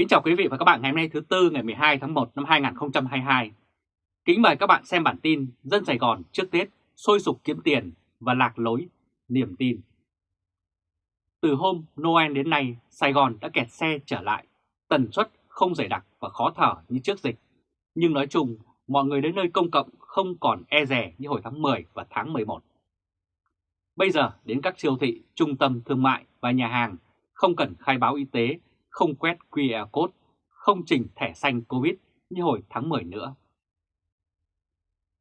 Kính chào quý vị và các bạn ngày hôm nay thứ Tư ngày 12 tháng 1 năm 2022. Kính mời các bạn xem bản tin Dân Sài Gòn trước Tết sôi sục kiếm tiền và lạc lối niềm tin. Từ hôm Noel đến nay, Sài Gòn đã kẹt xe trở lại, tần suất không dày đặc và khó thở như trước dịch. Nhưng nói chung, mọi người đến nơi công cộng không còn e rè như hồi tháng 10 và tháng 11. Bây giờ đến các siêu thị, trung tâm thương mại và nhà hàng không cần khai báo y tế không quét QR code, không trình thẻ xanh Covid như hồi tháng 10 nữa.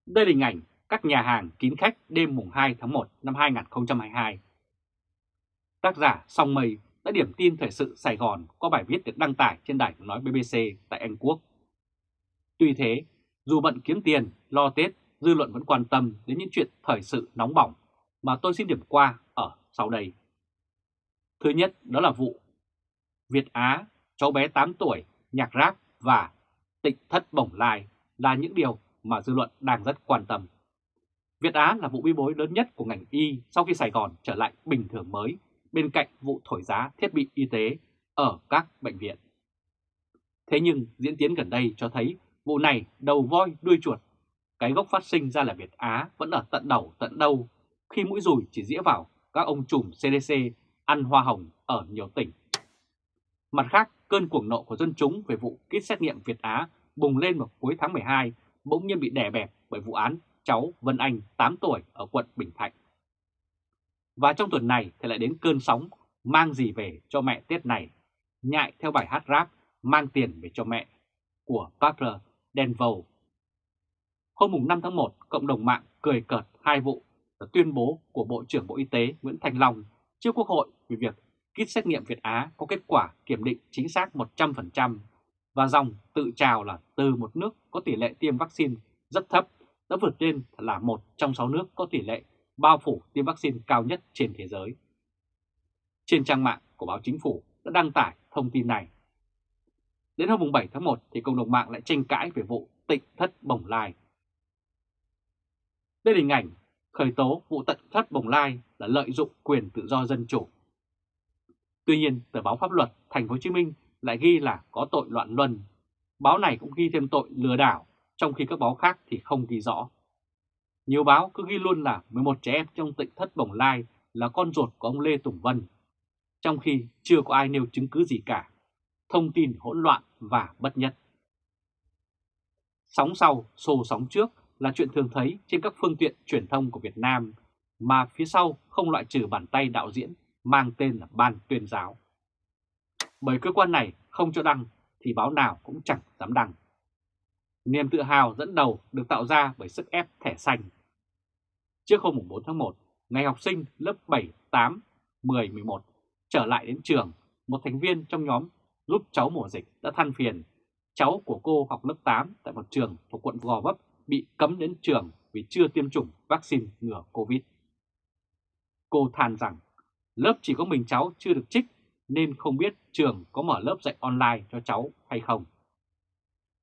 Đây là hình ảnh các nhà hàng kín khách đêm mùng 2 tháng 1 năm 2022. Tác giả Song Mây đã điểm tin thời sự Sài Gòn qua bài viết được đăng tải trên đài nói BBC tại Anh Quốc. Tuy thế, dù bận kiếm tiền, lo Tết, dư luận vẫn quan tâm đến những chuyện thời sự nóng bỏng mà tôi xin điểm qua ở sau đây. Thứ nhất đó là vụ Việt Á, cháu bé 8 tuổi, nhạc rap và tịnh thất bổng lai là những điều mà dư luận đang rất quan tâm. Việt Á là vụ bi bối lớn nhất của ngành y sau khi Sài Gòn trở lại bình thường mới bên cạnh vụ thổi giá thiết bị y tế ở các bệnh viện. Thế nhưng diễn tiến gần đây cho thấy vụ này đầu voi đuôi chuột. Cái gốc phát sinh ra là Việt Á vẫn ở tận đầu tận đâu khi mũi rùi chỉ dĩa vào các ông trùm CDC ăn hoa hồng ở nhiều tỉnh Mặt khác, cơn cuồng nộ của dân chúng về vụ kit xét nghiệm Việt Á bùng lên vào cuối tháng 12 bỗng nhiên bị đè bẹp bởi vụ án cháu Vân Anh 8 tuổi ở quận Bình Thạnh. Và trong tuần này thì lại đến cơn sóng mang gì về cho mẹ Tết này, nhại theo bài hát rap mang tiền về cho mẹ của Parker Denville. Hôm 5 tháng 1, cộng đồng mạng cười cợt hai vụ và tuyên bố của Bộ trưởng Bộ Y tế Nguyễn Thành Long trước Quốc hội về việc kit xét nghiệm Việt Á có kết quả kiểm định chính xác 100% và dòng tự trào là từ một nước có tỷ lệ tiêm vaccine rất thấp đã vượt lên là một trong sáu nước có tỷ lệ bao phủ tiêm vaccine cao nhất trên thế giới. Trên trang mạng của báo chính phủ đã đăng tải thông tin này. Đến hôm 7 tháng 1 thì cộng đồng mạng lại tranh cãi về vụ tịnh thất bồng lai. Đây là hình ảnh khởi tố vụ tịnh thất bồng lai là lợi dụng quyền tự do dân chủ Tuy nhiên, tờ báo pháp luật Thành phố Hồ Chí Minh lại ghi là có tội loạn luân. Báo này cũng ghi thêm tội lừa đảo, trong khi các báo khác thì không ghi rõ. Nhiều báo cứ ghi luôn là 11 trẻ em trong tỉnh thất Bồng Lai là con ruột của ông Lê Tùng Vân, trong khi chưa có ai nêu chứng cứ gì cả. Thông tin hỗn loạn và bất nhất. Sóng sau, xô sóng trước là chuyện thường thấy trên các phương tiện truyền thông của Việt Nam, mà phía sau không loại trừ bàn tay đạo diễn mang tên là Ban tuyên giáo. Bởi cơ quan này không cho đăng thì báo nào cũng chẳng dám đăng. Niềm tự hào dẫn đầu được tạo ra bởi sức ép thẻ xanh. Trước hôm 4 tháng 1, ngày học sinh lớp 7, 8, 10, 11 trở lại đến trường, một thành viên trong nhóm giúp cháu mùa dịch đã than phiền cháu của cô học lớp 8 tại một trường thuộc quận Gò Vấp bị cấm đến trường vì chưa tiêm chủng vaccine ngừa Covid. Cô than rằng lớp chỉ có mình cháu chưa được trích nên không biết trường có mở lớp dạy online cho cháu hay không.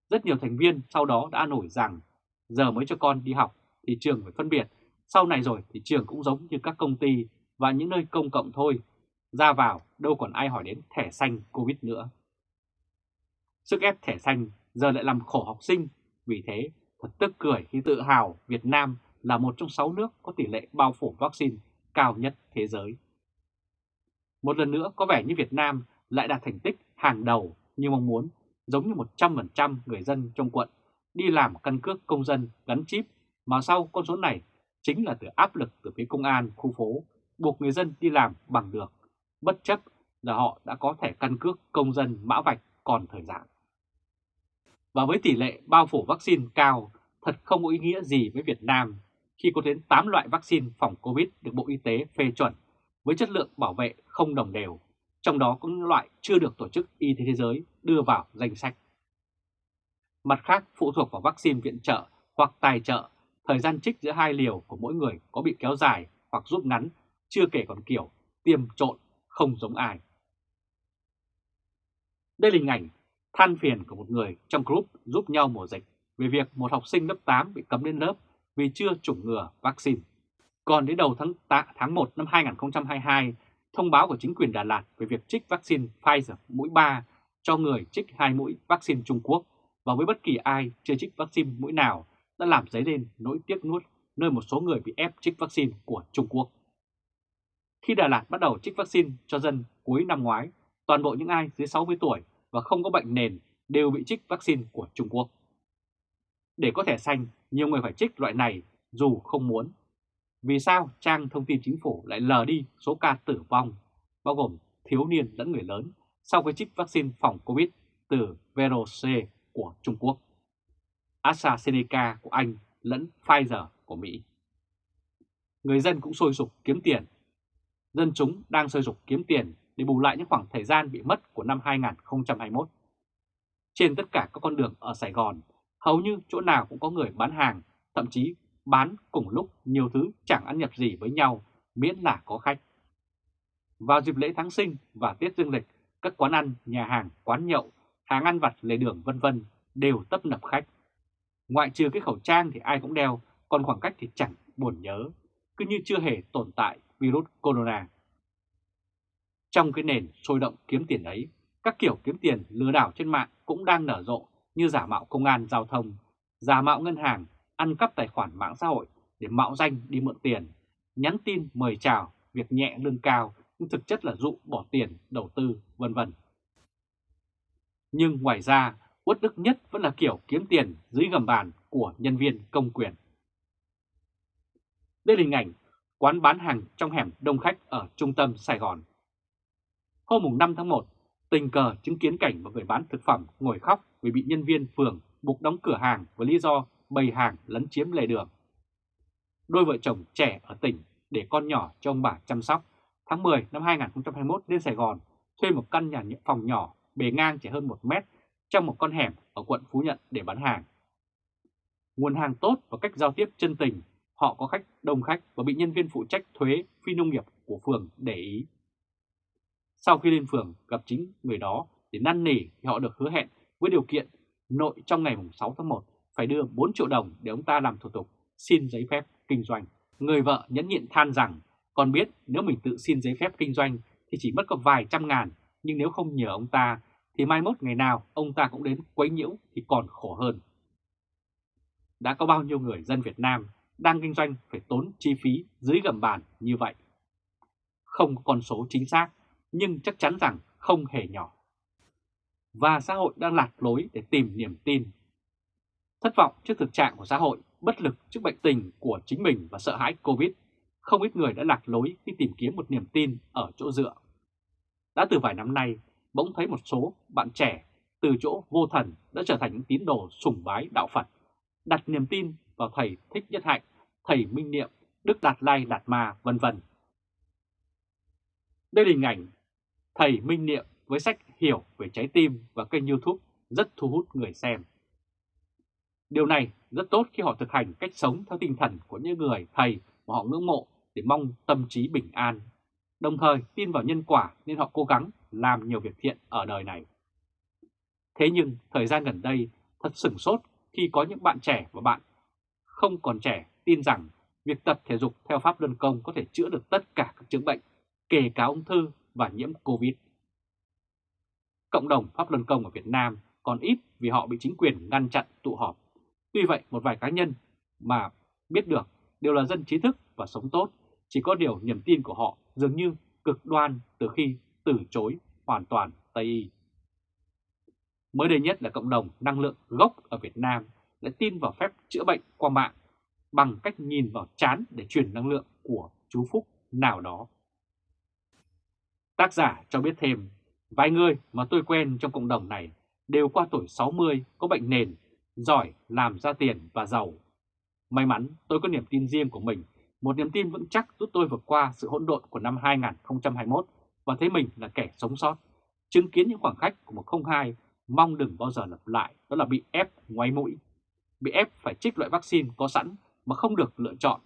Rất nhiều thành viên sau đó đã nổi rằng giờ mới cho con đi học thì trường phải phân biệt, sau này rồi thì trường cũng giống như các công ty và những nơi công cộng thôi, ra vào đâu còn ai hỏi đến thẻ xanh Covid nữa. Sức ép thẻ xanh giờ lại làm khổ học sinh, vì thế thật tức cười khi tự hào Việt Nam là một trong 6 nước có tỷ lệ bao phủ vaccine cao nhất thế giới. Một lần nữa có vẻ như Việt Nam lại đạt thành tích hàng đầu như mong muốn, giống như 100% người dân trong quận đi làm căn cước công dân gắn chip, mà sau con số này chính là từ áp lực từ phía công an khu phố buộc người dân đi làm bằng được, bất chấp là họ đã có thẻ căn cước công dân mã vạch còn thời gian. Và với tỷ lệ bao phủ vaccine cao, thật không có ý nghĩa gì với Việt Nam khi có đến 8 loại vaccine phòng Covid được Bộ Y tế phê chuẩn với chất lượng bảo vệ không đồng đều, trong đó có những loại chưa được Tổ chức Y tế Thế giới đưa vào danh sách. Mặt khác, phụ thuộc vào vaccine viện trợ hoặc tài trợ, thời gian trích giữa hai liều của mỗi người có bị kéo dài hoặc rút ngắn, chưa kể còn kiểu tiêm trộn không giống ai. Đây là hình ảnh than phiền của một người trong group giúp nhau mùa dịch về việc một học sinh lớp 8 bị cấm lên lớp vì chưa chủng ngừa vaccine. Còn đến đầu tháng, tháng 1 năm 2022, thông báo của chính quyền Đà Lạt về việc trích vaccine Pfizer mũi 3 cho người trích hai mũi vaccine Trung Quốc và với bất kỳ ai chưa trích vaccine mũi nào đã làm dấy lên nỗi tiếc nuốt nơi một số người bị ép trích vaccine của Trung Quốc. Khi Đà Lạt bắt đầu trích vaccine cho dân cuối năm ngoái, toàn bộ những ai dưới 60 tuổi và không có bệnh nền đều bị trích vaccine của Trung Quốc. Để có thẻ xanh, nhiều người phải trích loại này dù không muốn. Vì sao trang thông tin chính phủ lại lờ đi số ca tử vong, bao gồm thiếu niên lẫn người lớn, sau khi chích vaccine phòng COVID từ VRC của Trung Quốc, AstraZeneca của Anh lẫn Pfizer của Mỹ. Người dân cũng sôi sục kiếm tiền. Dân chúng đang sôi sục kiếm tiền để bù lại những khoảng thời gian bị mất của năm 2021. Trên tất cả các con đường ở Sài Gòn, hầu như chỗ nào cũng có người bán hàng, thậm chí bán cùng lúc nhiều thứ chẳng ăn nhập gì với nhau miễn là có khách. Vào dịp lễ tháng sinh và Tết Dương lịch, các quán ăn, nhà hàng, quán nhậu, hàng ăn vặt lề đường vân vân đều tấp nập khách. Ngoại trừ cái khẩu trang thì ai cũng đeo, còn khoảng cách thì chẳng buồn nhớ, cứ như chưa hề tồn tại virus corona. Trong cái nền sôi động kiếm tiền ấy, các kiểu kiếm tiền lừa đảo trên mạng cũng đang nở rộ như giả mạo công an giao thông, giả mạo ngân hàng, ăn cắp tài khoản mạng xã hội để mạo danh đi mượn tiền, nhắn tin mời chào, việc nhẹ lương cao nhưng thực chất là dụ bỏ tiền, đầu tư, vân vân. Nhưng ngoài ra, uất đức nhất vẫn là kiểu kiếm tiền dưới gầm bàn của nhân viên công quyền. Đây là hình ảnh quán bán hàng trong hẻm đông khách ở trung tâm Sài Gòn. Hôm 5 tháng 1, tình cờ chứng kiến cảnh một người bán thực phẩm ngồi khóc vì bị nhân viên phường buộc đóng cửa hàng với lý do bày hàng lấn chiếm lề đường. Đôi vợ chồng trẻ ở tỉnh để con nhỏ cho ông bà chăm sóc, tháng 10 năm 2021 lên Sài Gòn thuê một căn nhà phòng nhỏ bề ngang chỉ hơn 1 mét trong một con hẻm ở quận Phú Nhuận để bán hàng. Nguồn hàng tốt và cách giao tiếp chân tình, họ có khách đông khách và bị nhân viên phụ trách thuế phi nông nghiệp của phường để ý. Sau khi lên phường gặp chính người đó để năn nỉ thì họ được hứa hẹn với điều kiện nội trong ngày 6 tháng 1 phải đưa 4 triệu đồng để ông ta làm thủ tục xin giấy phép kinh doanh. Người vợ nhẫn nhịn than rằng còn biết nếu mình tự xin giấy phép kinh doanh thì chỉ mất có vài trăm ngàn nhưng nếu không nhờ ông ta thì mai mốt ngày nào ông ta cũng đến quấy nhiễu thì còn khổ hơn. Đã có bao nhiêu người dân Việt Nam đang kinh doanh phải tốn chi phí dưới gầm bàn như vậy? Không có con số chính xác, nhưng chắc chắn rằng không hề nhỏ. Và xã hội đang lạc lối để tìm niềm tin. Thất vọng trước thực trạng của xã hội, bất lực trước bệnh tình của chính mình và sợ hãi Covid, không ít người đã lạc lối khi tìm kiếm một niềm tin ở chỗ dựa. Đã từ vài năm nay, bỗng thấy một số bạn trẻ từ chỗ vô thần đã trở thành những tín đồ sùng bái đạo Phật, đặt niềm tin vào thầy Thích Nhất Hạnh, thầy Minh Niệm, Đức Đạt Lai Đạt Ma, vân vân. Đây là hình ảnh thầy Minh Niệm với sách Hiểu về trái tim và kênh youtube rất thu hút người xem. Điều này rất tốt khi họ thực hành cách sống theo tinh thần của những người thầy mà họ ngưỡng mộ để mong tâm trí bình an, đồng thời tin vào nhân quả nên họ cố gắng làm nhiều việc thiện ở đời này. Thế nhưng thời gian gần đây thật sửng sốt khi có những bạn trẻ và bạn không còn trẻ tin rằng việc tập thể dục theo pháp luân công có thể chữa được tất cả các chứng bệnh, kể cả ung thư và nhiễm Covid. Cộng đồng pháp luân công ở Việt Nam còn ít vì họ bị chính quyền ngăn chặn tụ họp. Tuy vậy một vài cá nhân mà biết được đều là dân trí thức và sống tốt, chỉ có điều niềm tin của họ dường như cực đoan từ khi từ chối hoàn toàn Tây Y. Mới đây nhất là cộng đồng năng lượng gốc ở Việt Nam lại tin vào phép chữa bệnh qua mạng bằng cách nhìn vào chán để truyền năng lượng của chú Phúc nào đó. Tác giả cho biết thêm, vài người mà tôi quen trong cộng đồng này đều qua tuổi 60, có bệnh nền, giỏi làm ra tiền và giàu. May mắn tôi có niềm tin riêng của mình, một niềm tin vững chắc giúp tôi vượt qua sự hỗn độn của năm 2021 và thấy mình là kẻ sống sót. Chứng kiến những khoảng khách của một không hai mong đừng bao giờ lặp lại, đó là bị ép ngoáy mũi. Bị ép phải trích loại vaccine có sẵn mà không được lựa chọn,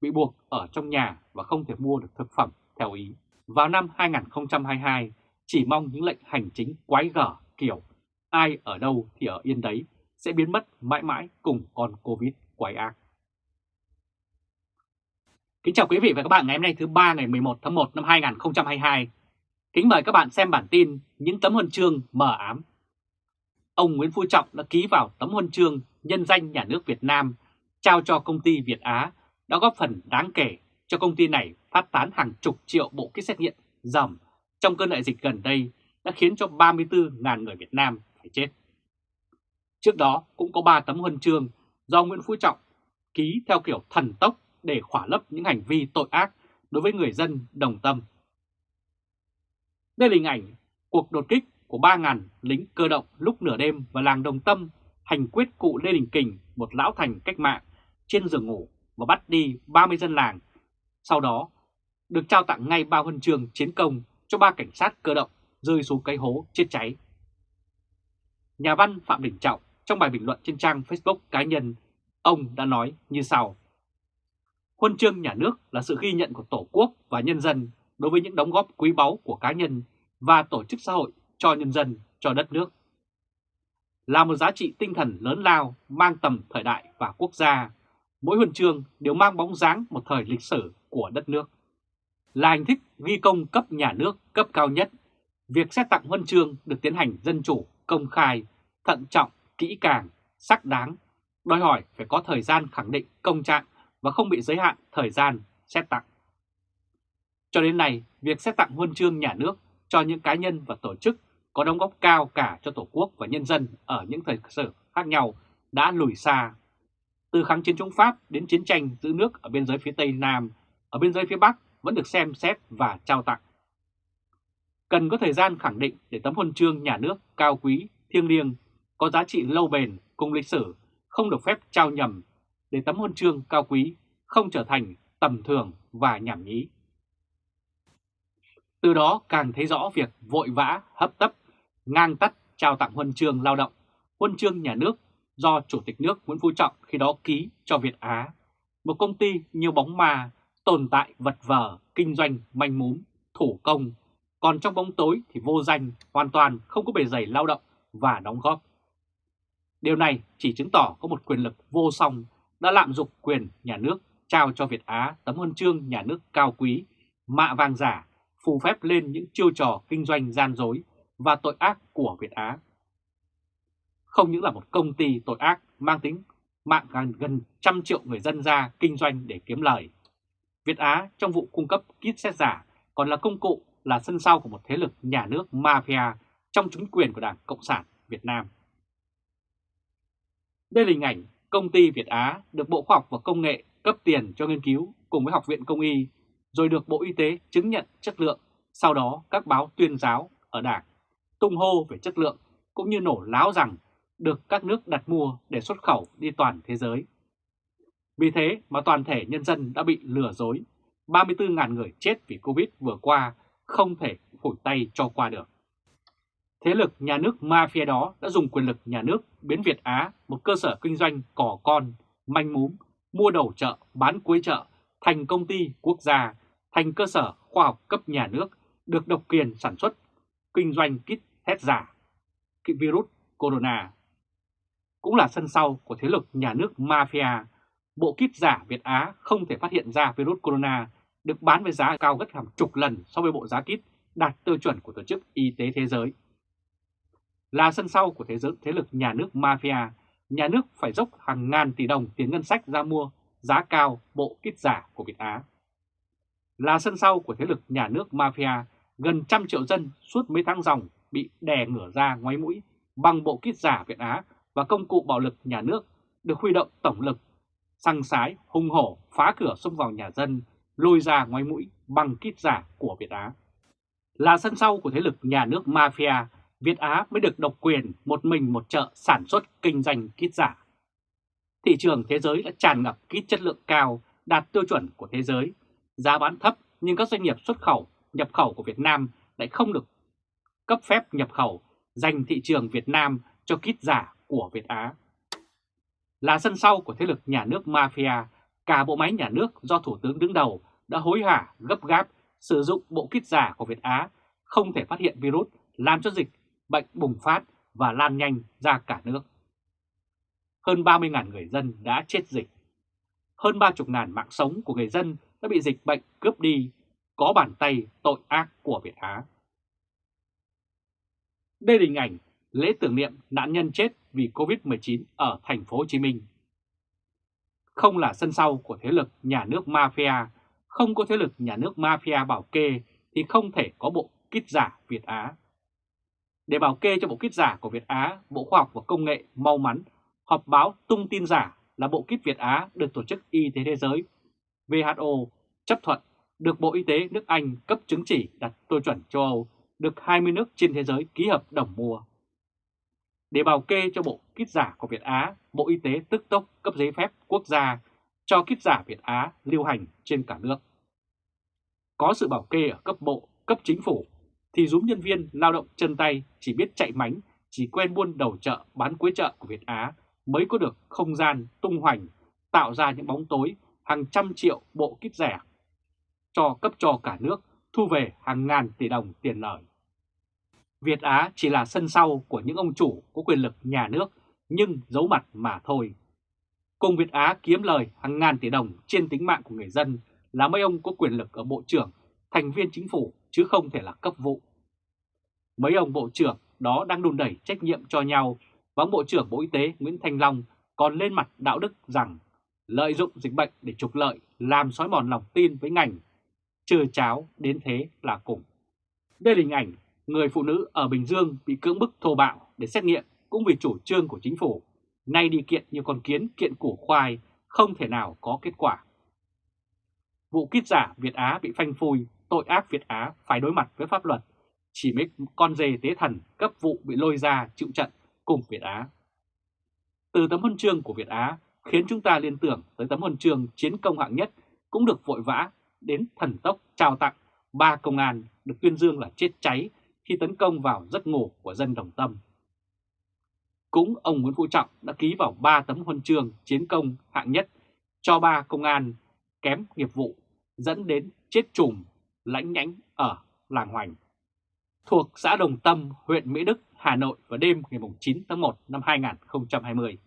bị buộc ở trong nhà và không thể mua được thực phẩm theo ý. Vào năm 2022, chỉ mong những lệnh hành chính quái gở kiểu ai ở đâu thì ở yên đấy sẽ biến mất mãi mãi cùng con Covid quái ác. Kính chào quý vị và các bạn ngày hôm nay thứ ba ngày 11 tháng 1 năm 2022. Kính mời các bạn xem bản tin những tấm huân chương mờ ám. Ông Nguyễn Phú Trọng đã ký vào tấm huân chương nhân danh nhà nước Việt Nam, trao cho công ty Việt Á, đã góp phần đáng kể cho công ty này phát tán hàng chục triệu bộ kit xét nghiệm dầm trong cơn đại dịch gần đây, đã khiến cho 34.000 người Việt Nam phải chết. Trước đó cũng có 3 tấm huân chương do Nguyễn Phú Trọng ký theo kiểu thần tốc để khỏa lấp những hành vi tội ác đối với người dân đồng tâm. Đây là hình ảnh cuộc đột kích của 3.000 lính cơ động lúc nửa đêm vào làng Đồng Tâm hành quyết cụ Lê Đình Kình, một lão thành cách mạng, trên giường ngủ và bắt đi 30 dân làng. Sau đó được trao tặng ngay ba huân chương chiến công cho ba cảnh sát cơ động rơi xuống cái hố chết cháy. Nhà văn Phạm Đình Trọng trong bài bình luận trên trang Facebook cá nhân, ông đã nói như sau. Huân chương nhà nước là sự ghi nhận của Tổ quốc và nhân dân đối với những đóng góp quý báu của cá nhân và tổ chức xã hội cho nhân dân, cho đất nước. Là một giá trị tinh thần lớn lao mang tầm thời đại và quốc gia, mỗi huân chương đều mang bóng dáng một thời lịch sử của đất nước. Là hình thức ghi công cấp nhà nước cấp cao nhất, việc xét tặng huân chương được tiến hành dân chủ, công khai, thận trọng, kỹ càng, sắc đáng, đòi hỏi phải có thời gian khẳng định công trạng và không bị giới hạn thời gian xét tặng. Cho đến nay, việc xét tặng huân chương nhà nước cho những cá nhân và tổ chức có đóng góp cao cả cho Tổ quốc và nhân dân ở những thời sự khác nhau đã lùi xa. Từ kháng chiến chống Pháp đến chiến tranh giữ nước ở biên giới phía Tây Nam, ở biên giới phía Bắc vẫn được xem xét và trao tặng. Cần có thời gian khẳng định để tấm huân chương nhà nước cao quý, thiêng liêng, có giá trị lâu bền cùng lịch sử, không được phép trao nhầm để tấm huân chương cao quý không trở thành tầm thường và nhảm nhí. Từ đó càng thấy rõ việc vội vã, hấp tấp, ngang tắt trao tặng huân chương lao động, huân chương nhà nước do Chủ tịch nước Nguyễn Phú Trọng khi đó ký cho Việt Á, một công ty như bóng ma, tồn tại vật vờ, kinh doanh manh mún, thủ công, còn trong bóng tối thì vô danh, hoàn toàn không có bề dày lao động và đóng góp. Điều này chỉ chứng tỏ có một quyền lực vô song đã lạm dụng quyền nhà nước trao cho Việt Á tấm huân chương nhà nước cao quý, mạ vàng giả, phù phép lên những chiêu trò kinh doanh gian dối và tội ác của Việt Á. Không những là một công ty tội ác mang tính mạng gần, gần trăm triệu người dân ra kinh doanh để kiếm lời. Việt Á trong vụ cung cấp kit xét giả còn là công cụ, là sân sau của một thế lực nhà nước mafia trong chính quyền của Đảng Cộng sản Việt Nam. Đây là hình ảnh công ty Việt Á được Bộ Khoa học và Công nghệ cấp tiền cho nghiên cứu cùng với Học viện Công y, rồi được Bộ Y tế chứng nhận chất lượng, sau đó các báo tuyên giáo ở Đảng tung hô về chất lượng cũng như nổ láo rằng được các nước đặt mua để xuất khẩu đi toàn thế giới. Vì thế mà toàn thể nhân dân đã bị lừa dối, 34.000 người chết vì Covid vừa qua không thể phủi tay cho qua được. Thế lực nhà nước mafia đó đã dùng quyền lực nhà nước biến Việt Á một cơ sở kinh doanh cỏ con, manh múm, mua đầu chợ, bán cuối chợ, thành công ty quốc gia, thành cơ sở khoa học cấp nhà nước, được độc quyền sản xuất, kinh doanh kit hết giả, virus corona. Cũng là sân sau của thế lực nhà nước mafia, bộ kit giả Việt Á không thể phát hiện ra virus corona được bán với giá cao gấp hàng chục lần so với bộ giá kit đạt tiêu chuẩn của Tổ chức Y tế Thế giới là sân sau của thế giới thế lực nhà nước mafia, nhà nước phải dốc hàng ngàn tỷ đồng tiền ngân sách ra mua giá cao bộ kit giả của Việt Á. Là sân sau của thế lực nhà nước mafia, gần trăm triệu dân suốt mấy tháng dòng bị đè ngửa ra ngoáy mũi bằng bộ kit giả Việt Á và công cụ bạo lực nhà nước được huy động tổng lực, săng sái, hung hổ, phá cửa xông vào nhà dân, lôi ra ngoáy mũi bằng kit giả của Việt Á. Là sân sau của thế lực nhà nước mafia Việt Á mới được độc quyền một mình một chợ sản xuất kinh doanh kit giả. Thị trường thế giới đã tràn ngập kit chất lượng cao, đạt tiêu chuẩn của thế giới, giá bán thấp nhưng các doanh nghiệp xuất khẩu, nhập khẩu của Việt Nam lại không được cấp phép nhập khẩu dành thị trường Việt Nam cho kit giả của Việt Á. Là sân sau của thế lực nhà nước mafia, cả bộ máy nhà nước do Thủ tướng đứng đầu đã hối hả gấp gáp sử dụng bộ kit giả của Việt Á không thể phát hiện virus làm cho dịch bệnh bùng phát và lan nhanh ra cả nước. Hơn 30.000 người dân đã chết dịch. Hơn 30.000 mạng sống của người dân đã bị dịch bệnh cướp đi, có bàn tay tội ác của Việt Á. Đây là hình ảnh lễ tưởng niệm nạn nhân chết vì Covid-19 ở thành phố Hồ Chí Minh. Không là sân sau của thế lực nhà nước mafia, không có thế lực nhà nước mafia bảo kê thì không thể có bộ kit giả Việt Á. Để bảo kê cho bộ kit giả của Việt Á, Bộ Khoa học và Công nghệ mau mắn họp báo tung tin giả là bộ kit Việt Á được Tổ chức Y tế Thế giới WHO chấp thuận được Bộ Y tế nước Anh cấp chứng chỉ đặt tiêu chuẩn châu Âu, được 20 nước trên thế giới ký hợp đồng mua. Để bảo kê cho bộ kit giả của Việt Á, Bộ Y tế tức tốc cấp giấy phép quốc gia cho kit giả Việt Á lưu hành trên cả nước. Có sự bảo kê ở cấp bộ, cấp chính phủ, thì dúm nhân viên lao động chân tay chỉ biết chạy mánh, chỉ quen buôn đầu chợ bán cuối chợ của Việt Á mới có được không gian tung hoành, tạo ra những bóng tối hàng trăm triệu bộ kit rẻ cho cấp cho cả nước thu về hàng ngàn tỷ đồng tiền lời. Việt Á chỉ là sân sau của những ông chủ có quyền lực nhà nước nhưng giấu mặt mà thôi. Cùng Việt Á kiếm lời hàng ngàn tỷ đồng trên tính mạng của người dân là mấy ông có quyền lực ở bộ trưởng, thành viên chính phủ chứ không thể là cấp vụ. Mấy ông bộ trưởng đó đang đùn đẩy trách nhiệm cho nhau và ông Bộ trưởng Bộ Y tế Nguyễn Thanh Long còn lên mặt đạo đức rằng lợi dụng dịch bệnh để trục lợi làm xói mòn lòng tin với ngành, trừ cháo đến thế là cùng. Đây là hình ảnh người phụ nữ ở Bình Dương bị cưỡng bức thô bạo để xét nghiệm cũng vì chủ trương của chính phủ, nay đi kiện như con kiến kiện củ khoai không thể nào có kết quả. Vụ kít giả Việt Á bị phanh phui, tội ác Việt Á phải đối mặt với pháp luật, chỉ mấy con dê tế thần cấp vụ bị lôi ra chịu trận cùng Việt Á. Từ tấm huân chương của Việt Á khiến chúng ta liên tưởng tới tấm huân chương chiến công hạng nhất cũng được vội vã đến thần tốc trao tặng ba công an được tuyên dương là chết cháy khi tấn công vào giấc ngủ của dân đồng tâm. Cũng ông Nguyễn Phú Trọng đã ký vào 3 tấm huân chương chiến công hạng nhất cho ba công an kém nghiệp vụ dẫn đến chết chùm lãnh nhánh ở làng Hoành. Thuộc xã Đồng Tâm, huyện Mỹ Đức, Hà Nội vào đêm ngày 9 tháng 1 năm 2020.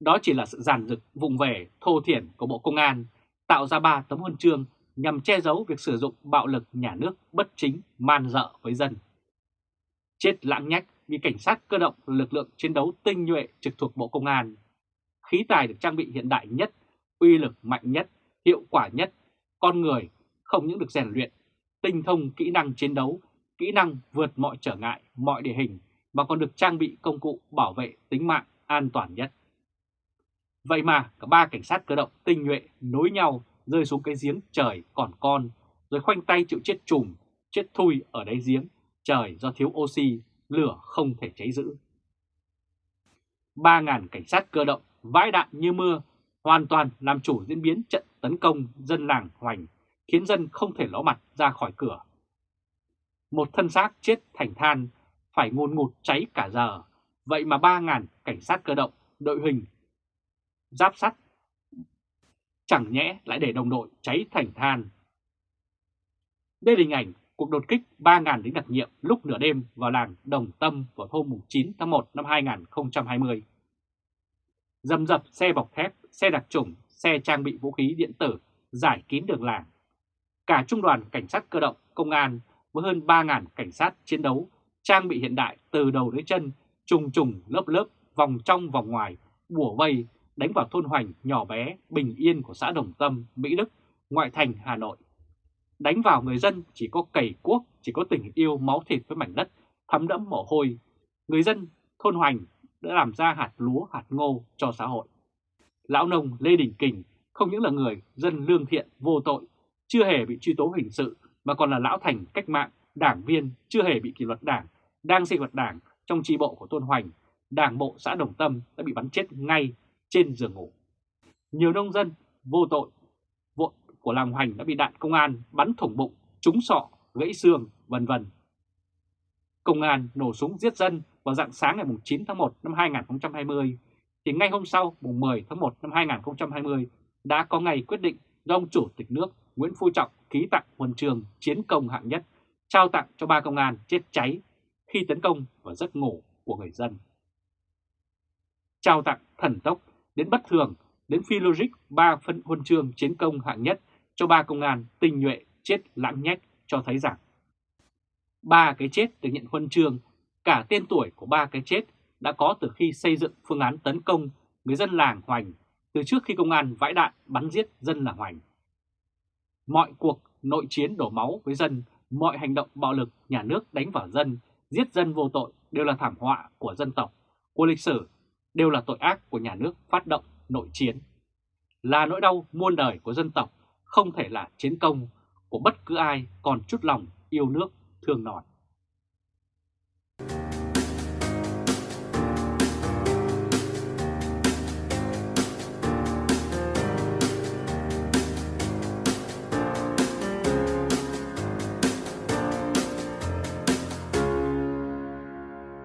Đó chỉ là sự giàn dựng, vùng về thô thiển của Bộ Công an tạo ra ba tấm huân chương nhằm che giấu việc sử dụng bạo lực nhà nước bất chính man dợ với dân. Chết lãng nhách vì cảnh sát cơ động là lực lượng chiến đấu tinh nhuệ trực thuộc Bộ Công an. Khí tài được trang bị hiện đại nhất, uy lực mạnh nhất, hiệu quả nhất, con người không những được rèn luyện, tinh thông kỹ năng chiến đấu, kỹ năng vượt mọi trở ngại, mọi địa hình, mà còn được trang bị công cụ bảo vệ tính mạng an toàn nhất. Vậy mà cả ba cảnh sát cơ động tinh nhuệ nối nhau rơi xuống cái giếng trời còn con, rồi khoanh tay chịu chết trùm, chết thui ở đáy giếng, trời do thiếu oxy, lửa không thể cháy giữ. 3.000 cảnh sát cơ động vãi đạn như mưa, hoàn toàn làm chủ diễn biến trận tấn công dân làng Hoành, khiến dân không thể ló mặt ra khỏi cửa. Một thân xác chết thành than, phải ngôn ngụt cháy cả giờ, vậy mà 3.000 cảnh sát cơ động, đội hình, giáp sắt chẳng nhẽ lại để đồng đội cháy thành than. Đây là hình ảnh cuộc đột kích 3.000 lính đặc nhiệm lúc nửa đêm vào làng Đồng Tâm vào hôm 9 tháng 1 năm 2020. Dầm dập xe bọc thép, xe đặc trùng, xe trang bị vũ khí điện tử giải kín đường làng. Cả trung đoàn cảnh sát cơ động, công an với hơn 3.000 cảnh sát chiến đấu trang bị hiện đại từ đầu đến chân, trùng trùng lớp lớp, vòng trong vòng ngoài, bùa vây đánh vào thôn Hoành nhỏ bé, bình yên của xã Đồng Tâm, Mỹ Đức, ngoại thành Hà Nội. Đánh vào người dân chỉ có cầy cuốc, chỉ có tình yêu máu thịt với mảnh đất, thấm đẫm mồ hôi. Người dân thôn Hoành đã làm ra hạt lúa, hạt ngô cho xã hội. Lão nông Lê Đình Kình không những là người dân lương thiện, vô tội, chưa hề bị truy tố hình sự, mà còn là lão thành cách mạng, đảng viên, chưa hề bị kỷ luật đảng, đang sinh hoạt đảng trong tri bộ của tôn Hoành, đảng bộ xã Đồng Tâm đã bị bắn chết ngay trên giường ngủ. Nhiều nông dân vô tội vội của làng Hoành đã bị đạn công an bắn thủng bụng, trúng sọ, gãy xương, vân vân. Công an nổ súng giết dân vào dạng sáng ngày 9 tháng 1 năm 2020, thì ngay hôm sau mùng 10 tháng 1 năm 2020 đã có ngày quyết định do ông Chủ tịch nước Nguyễn Phú Trọng ký tặng huân trường chiến công hạng nhất, trao tặng cho ba công an chết cháy khi tấn công vào giấc ngủ của người dân. Trao tặng thần tốc đến bất thường, đến phi logic ba phân huân chương chiến công hạng nhất cho ba công an tinh nhuệ chết lãng nhách cho thấy rằng ba cái chết được nhận huân chương cả tên tuổi của ba cái chết đã có từ khi xây dựng phương án tấn công người dân làng Hoành từ trước khi công an vãi đạn bắn giết dân làng Hoành. Mọi cuộc nội chiến đổ máu với dân, mọi hành động bạo lực nhà nước đánh vào dân, giết dân vô tội đều là thảm họa của dân tộc, của lịch sử, đều là tội ác của nhà nước phát động nội chiến. Là nỗi đau muôn đời của dân tộc, không thể là chiến công của bất cứ ai còn chút lòng yêu nước thương nòi.